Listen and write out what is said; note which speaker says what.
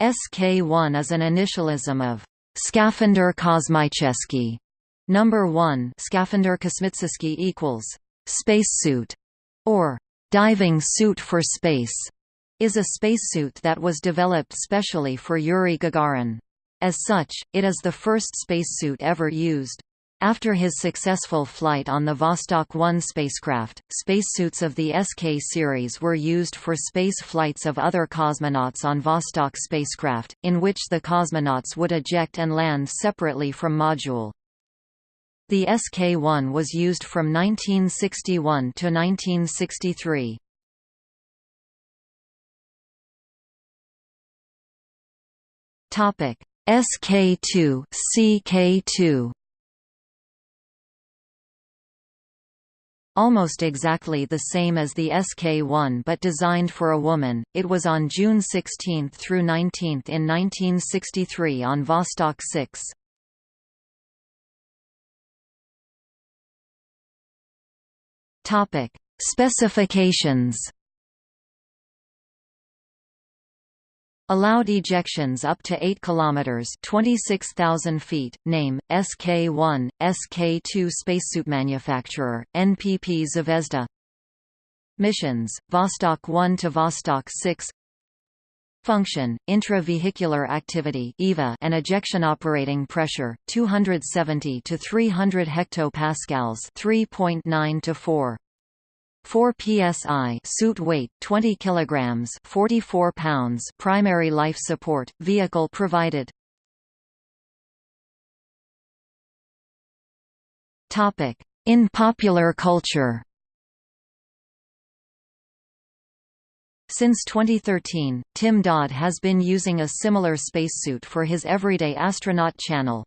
Speaker 1: SK1 is an initialism of Skafander Kosmicheski. Number 1 Skafander Kosmicheski equals spacesuit or diving suit for space is a spacesuit that was developed specially for Yuri Gagarin. As such, it is the first spacesuit ever used. After his successful flight on the Vostok 1 spacecraft, spacesuits of the SK series were used for space flights of other cosmonauts on Vostok spacecraft, in which the cosmonauts would eject and land separately from module. The SK-1 was used from 1961 to 1963. Topic: SK2, CK2 Almost exactly the same as the SK-1 but designed for a woman, it was on June 16 through 19 in 1963 on Vostok 6. Topic: Specifications Allowed ejections up to 8 km 26,000 feet, name, SK-1, SK-2 spacesuit manufacturer, NPP Zvezda. Missions, Vostok 1 to Vostok 6 Function, intravehicular activity EVA and ejection operating pressure, 270 to 300 hectopascals 3.9 to 4 4 psi suit weight 20 kilograms 44 pounds primary life support vehicle provided. Topic. In popular culture. Since 2013, Tim Dodd has been using a similar spacesuit for his Everyday Astronaut channel.